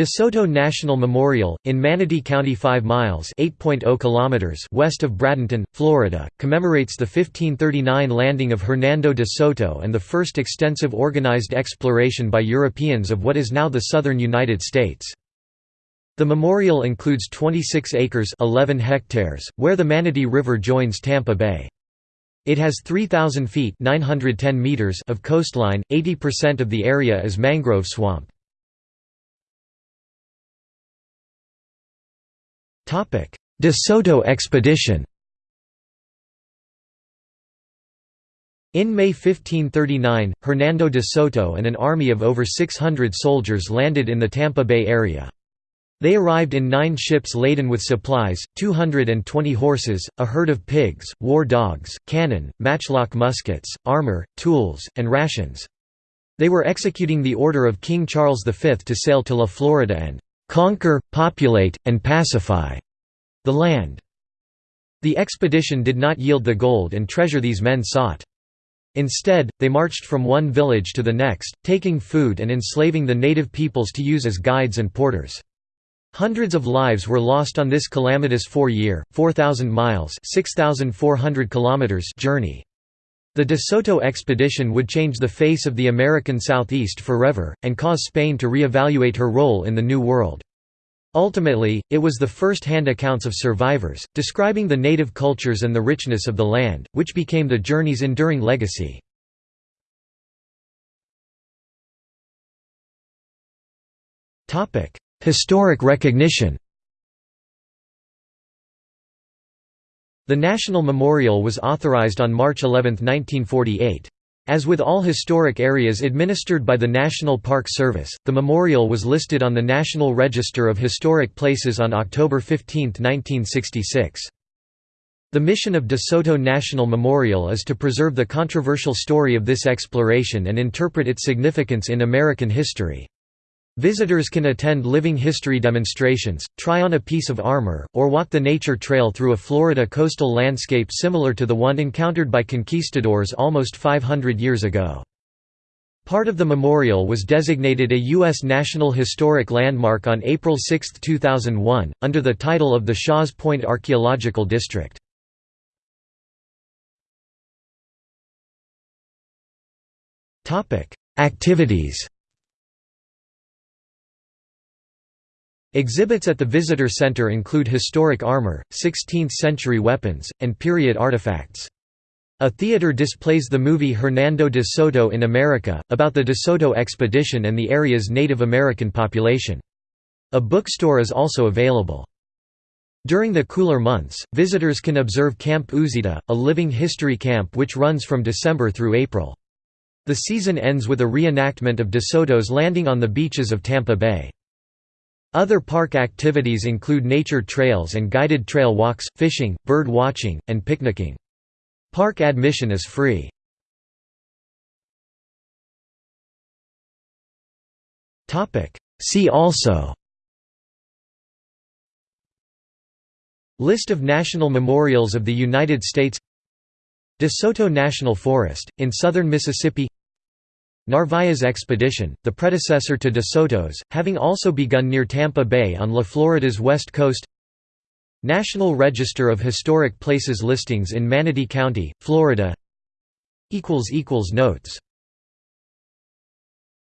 De Soto National Memorial, in Manatee County 5 miles oh kilometers west of Bradenton, Florida, commemorates the 1539 landing of Hernando de Soto and the first extensive organized exploration by Europeans of what is now the southern United States. The memorial includes 26 acres 11 hectares, where the Manatee River joins Tampa Bay. It has 3,000 feet 910 meters of coastline, 80% of the area is mangrove swamp. De Soto expedition In May 1539, Hernando de Soto and an army of over 600 soldiers landed in the Tampa Bay area. They arrived in nine ships laden with supplies, 220 horses, a herd of pigs, war dogs, cannon, matchlock muskets, armor, tools, and rations. They were executing the order of King Charles V to sail to La Florida and conquer, populate, and pacify the land. The expedition did not yield the gold and treasure these men sought. Instead, they marched from one village to the next, taking food and enslaving the native peoples to use as guides and porters. Hundreds of lives were lost on this calamitous four-year, 4,000 miles kilometers journey. The De Soto expedition would change the face of the American Southeast forever, and cause Spain to re-evaluate her role in the New World. Ultimately, it was the first-hand accounts of survivors, describing the native cultures and the richness of the land, which became the journey's enduring legacy. Historic recognition The National Memorial was authorized on March 11, 1948. As with all historic areas administered by the National Park Service, the memorial was listed on the National Register of Historic Places on October 15, 1966. The mission of De Soto National Memorial is to preserve the controversial story of this exploration and interpret its significance in American history. Visitors can attend living history demonstrations, try on a piece of armor, or walk the nature trail through a Florida coastal landscape similar to the one encountered by conquistadors almost 500 years ago. Part of the memorial was designated a U.S. National Historic Landmark on April 6, 2001, under the title of the Shaw's Point Archaeological District. Activities Exhibits at the visitor center include historic armor, 16th-century weapons, and period artifacts. A theater displays the movie Hernando de Soto in America, about the De Soto expedition and the area's Native American population. A bookstore is also available. During the cooler months, visitors can observe Camp Uzita, a living history camp which runs from December through April. The season ends with a reenactment of De Soto's landing on the beaches of Tampa Bay. Other park activities include nature trails and guided trail walks, fishing, bird watching, and picnicking. Park admission is free. See also List of national memorials of the United States De Soto National Forest, in southern Mississippi Narvaez expedition, the predecessor to De Soto's, having also begun near Tampa Bay on La Florida's west coast. National Register of Historic Places listings in Manatee County, Florida. Notes